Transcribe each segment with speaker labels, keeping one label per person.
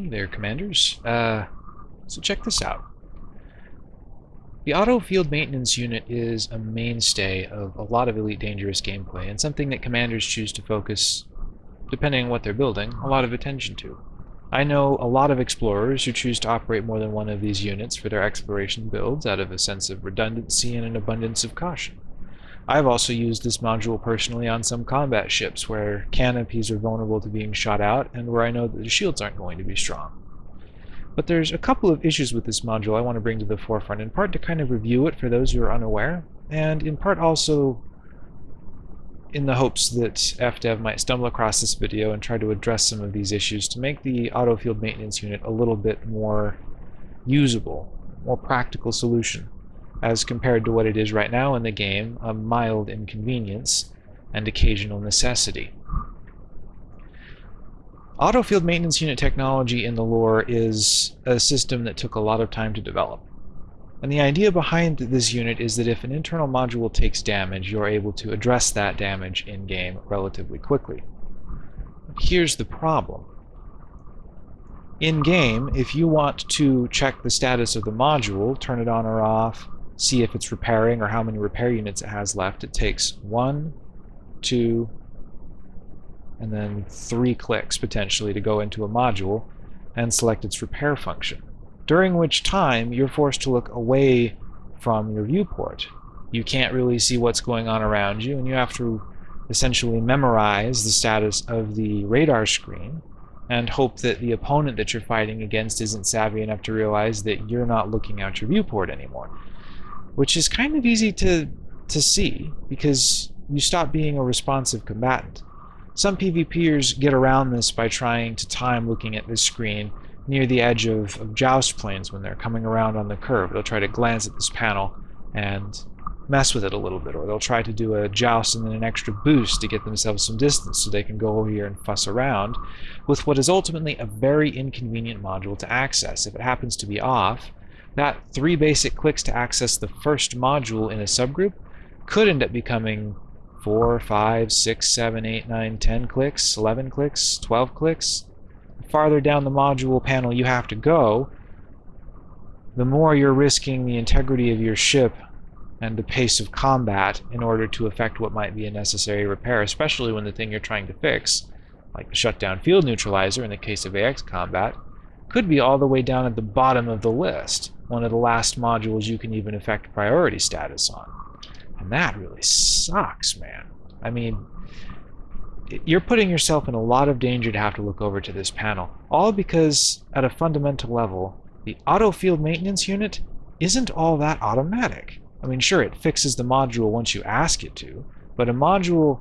Speaker 1: Hey there, Commanders. Uh, so check this out. The Auto Field Maintenance Unit is a mainstay of a lot of Elite Dangerous gameplay, and something that Commanders choose to focus, depending on what they're building, a lot of attention to. I know a lot of explorers who choose to operate more than one of these units for their exploration builds out of a sense of redundancy and an abundance of caution. I've also used this module personally on some combat ships where canopies are vulnerable to being shot out and where I know that the shields aren't going to be strong. But there's a couple of issues with this module I want to bring to the forefront, in part to kind of review it for those who are unaware, and in part also in the hopes that FDev might stumble across this video and try to address some of these issues to make the auto field maintenance unit a little bit more usable, more practical solution as compared to what it is right now in the game, a mild inconvenience and occasional necessity. Auto field maintenance unit technology in the lore is a system that took a lot of time to develop. And the idea behind this unit is that if an internal module takes damage, you're able to address that damage in-game relatively quickly. Here's the problem. In-game, if you want to check the status of the module, turn it on or off, see if it's repairing or how many repair units it has left. It takes one, two, and then three clicks potentially to go into a module and select its repair function. During which time you're forced to look away from your viewport. You can't really see what's going on around you and you have to essentially memorize the status of the radar screen and hope that the opponent that you're fighting against isn't savvy enough to realize that you're not looking out your viewport anymore which is kind of easy to, to see because you stop being a responsive combatant. Some PvPers get around this by trying to time looking at this screen near the edge of, of joust planes when they're coming around on the curve. They'll try to glance at this panel and mess with it a little bit, or they'll try to do a joust and then an extra boost to get themselves some distance so they can go over here and fuss around with what is ultimately a very inconvenient module to access. If it happens to be off, that three basic clicks to access the first module in a subgroup could end up becoming four, five, six, seven, eight, nine, ten clicks, 11 clicks, 12 clicks. The farther down the module panel you have to go, the more you're risking the integrity of your ship and the pace of combat in order to effect what might be a necessary repair, especially when the thing you're trying to fix, like the shutdown field neutralizer in the case of AX combat, could be all the way down at the bottom of the list one of the last modules you can even affect priority status on. And that really sucks, man. I mean, you're putting yourself in a lot of danger to have to look over to this panel, all because at a fundamental level, the auto field maintenance unit isn't all that automatic. I mean, sure, it fixes the module once you ask it to, but a module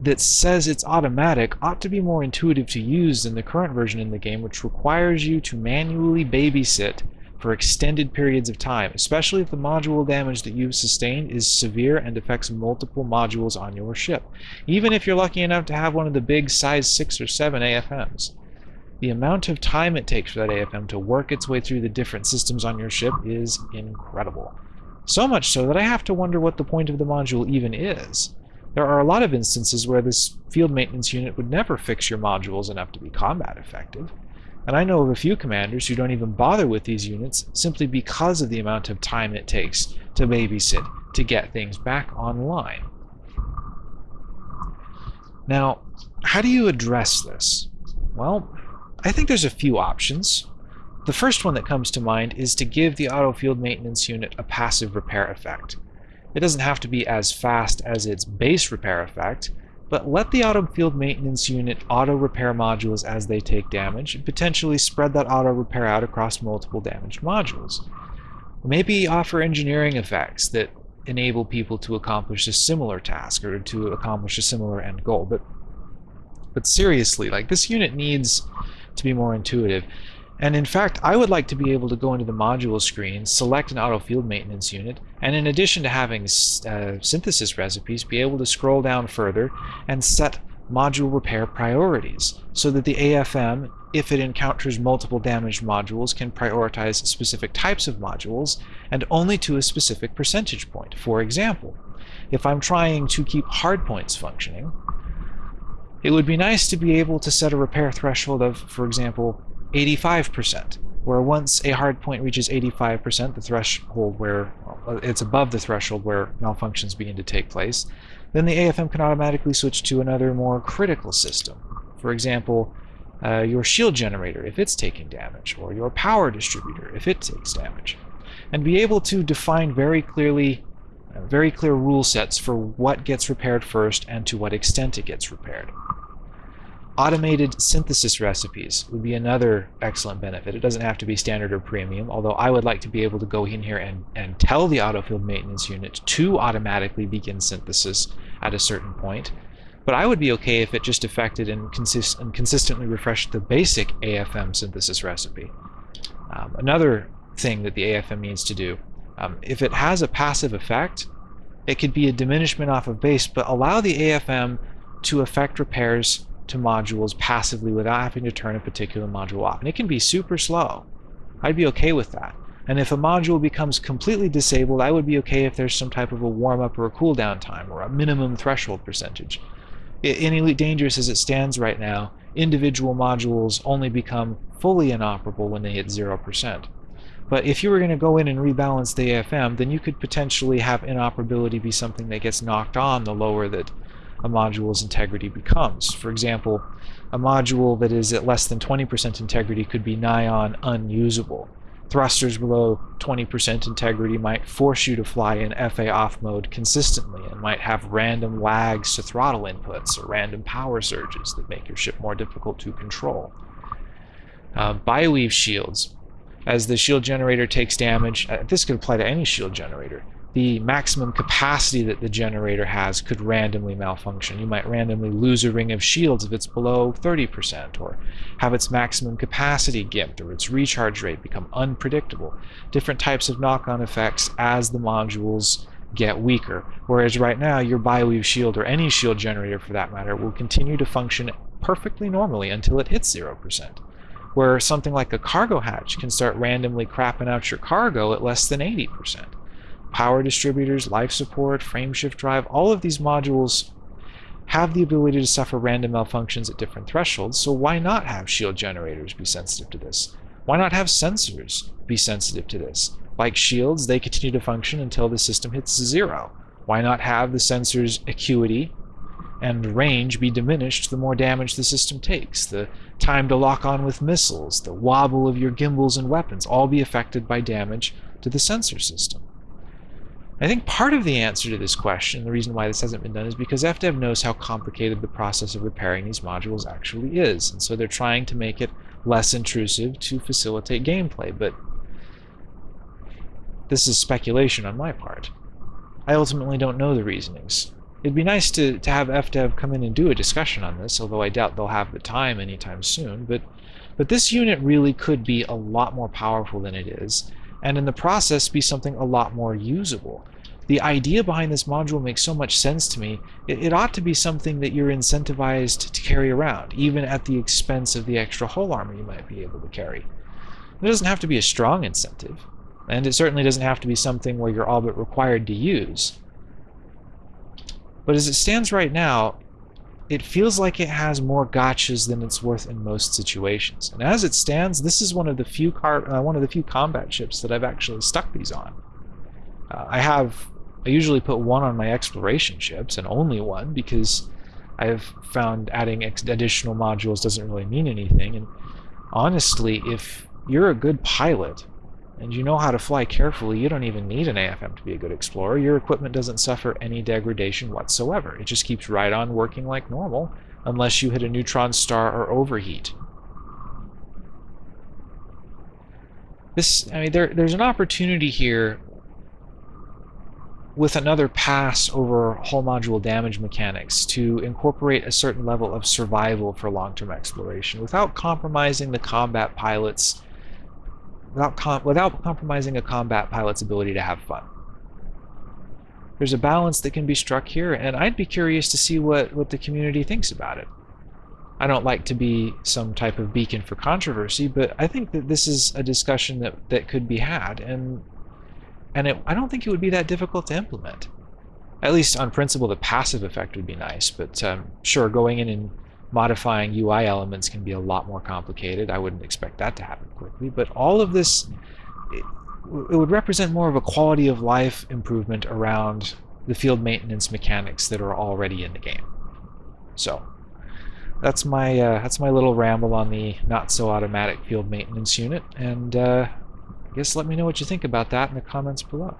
Speaker 1: that says it's automatic ought to be more intuitive to use than the current version in the game, which requires you to manually babysit for extended periods of time, especially if the module damage that you've sustained is severe and affects multiple modules on your ship, even if you're lucky enough to have one of the big size 6 or 7 AFMs. The amount of time it takes for that AFM to work its way through the different systems on your ship is incredible. So much so that I have to wonder what the point of the module even is. There are a lot of instances where this field maintenance unit would never fix your modules enough to be combat effective. And I know of a few commanders who don't even bother with these units simply because of the amount of time it takes to babysit to get things back online. Now, how do you address this? Well, I think there's a few options. The first one that comes to mind is to give the auto field maintenance unit a passive repair effect. It doesn't have to be as fast as its base repair effect, but let the auto field maintenance unit auto repair modules as they take damage, and potentially spread that auto repair out across multiple damaged modules. Maybe offer engineering effects that enable people to accomplish a similar task or to accomplish a similar end goal. But but seriously, like this unit needs to be more intuitive. And in fact, I would like to be able to go into the module screen, select an auto field maintenance unit, and in addition to having uh, synthesis recipes, be able to scroll down further and set module repair priorities so that the AFM, if it encounters multiple damaged modules, can prioritize specific types of modules and only to a specific percentage point. For example, if I'm trying to keep hardpoints functioning, it would be nice to be able to set a repair threshold of, for example, 85%, where once a hard point reaches 85%, the threshold where well, it's above the threshold where malfunctions begin to take place, then the AFM can automatically switch to another more critical system. For example, uh, your shield generator if it's taking damage, or your power distributor if it takes damage. And be able to define very clearly, uh, very clear rule sets for what gets repaired first and to what extent it gets repaired. Automated synthesis recipes would be another excellent benefit. It doesn't have to be standard or premium, although I would like to be able to go in here and, and tell the autofield maintenance unit to automatically begin synthesis at a certain point. But I would be okay if it just affected and, consist and consistently refreshed the basic AFM synthesis recipe. Um, another thing that the AFM needs to do, um, if it has a passive effect, it could be a diminishment off of base, but allow the AFM to affect repairs to modules passively without having to turn a particular module off. And it can be super slow. I'd be okay with that. And if a module becomes completely disabled, I would be okay if there's some type of a warm-up or a cooldown time or a minimum threshold percentage. In Elite Dangerous as it stands right now, individual modules only become fully inoperable when they hit 0%. But if you were going to go in and rebalance the AFM, then you could potentially have inoperability be something that gets knocked on the lower that a module's integrity becomes. For example, a module that is at less than 20% integrity could be nigh on unusable. Thrusters below 20% integrity might force you to fly in FA off mode consistently and might have random lags to throttle inputs or random power surges that make your ship more difficult to control. Uh, Bi-Weave shields. As the shield generator takes damage, uh, this could apply to any shield generator the maximum capacity that the generator has could randomly malfunction. You might randomly lose a ring of shields if it's below 30%, or have its maximum capacity gimped, or its recharge rate become unpredictable. Different types of knock-on effects as the modules get weaker. Whereas right now, your Bi-Weave shield, or any shield generator for that matter, will continue to function perfectly normally until it hits 0%. Where something like a cargo hatch can start randomly crapping out your cargo at less than 80% power distributors, life support, frameshift drive, all of these modules have the ability to suffer random malfunctions at different thresholds, so why not have shield generators be sensitive to this? Why not have sensors be sensitive to this? Like shields, they continue to function until the system hits zero. Why not have the sensor's acuity and range be diminished the more damage the system takes? The time to lock on with missiles, the wobble of your gimbals and weapons, all be affected by damage to the sensor system. I think part of the answer to this question, the reason why this hasn't been done, is because FDev knows how complicated the process of repairing these modules actually is, and so they're trying to make it less intrusive to facilitate gameplay, but this is speculation on my part. I ultimately don't know the reasonings. It'd be nice to, to have FDev come in and do a discussion on this, although I doubt they'll have the time anytime soon, but, but this unit really could be a lot more powerful than it is, and in the process be something a lot more usable. The idea behind this module makes so much sense to me. It, it, ought to be something that you're incentivized to carry around, even at the expense of the extra hull armor you might be able to carry. It doesn't have to be a strong incentive, and it certainly doesn't have to be something where you're all but required to use. But as it stands right now, it feels like it has more gotchas than it's worth in most situations. And as it stands, this is one of the few car uh, one of the few combat ships that I've actually stuck these on. Uh, I have I usually put one on my exploration ships and only one because I have found adding additional modules doesn't really mean anything. And honestly, if you're a good pilot and you know how to fly carefully, you don't even need an AFM to be a good explorer. Your equipment doesn't suffer any degradation whatsoever. It just keeps right on working like normal, unless you hit a neutron star or overheat. This, I mean, there, there's an opportunity here with another pass over hull module damage mechanics to incorporate a certain level of survival for long-term exploration without compromising the combat pilot's without, com without compromising a combat pilot's ability to have fun. There's a balance that can be struck here, and I'd be curious to see what, what the community thinks about it. I don't like to be some type of beacon for controversy, but I think that this is a discussion that, that could be had, and and it, I don't think it would be that difficult to implement. At least on principle, the passive effect would be nice, but um, sure, going in and modifying UI elements can be a lot more complicated. I wouldn't expect that to happen quickly, but all of this, it, it would represent more of a quality of life improvement around the field maintenance mechanics that are already in the game. So that's my uh, that's my little ramble on the not so automatic field maintenance unit, and uh, I guess let me know what you think about that in the comments below.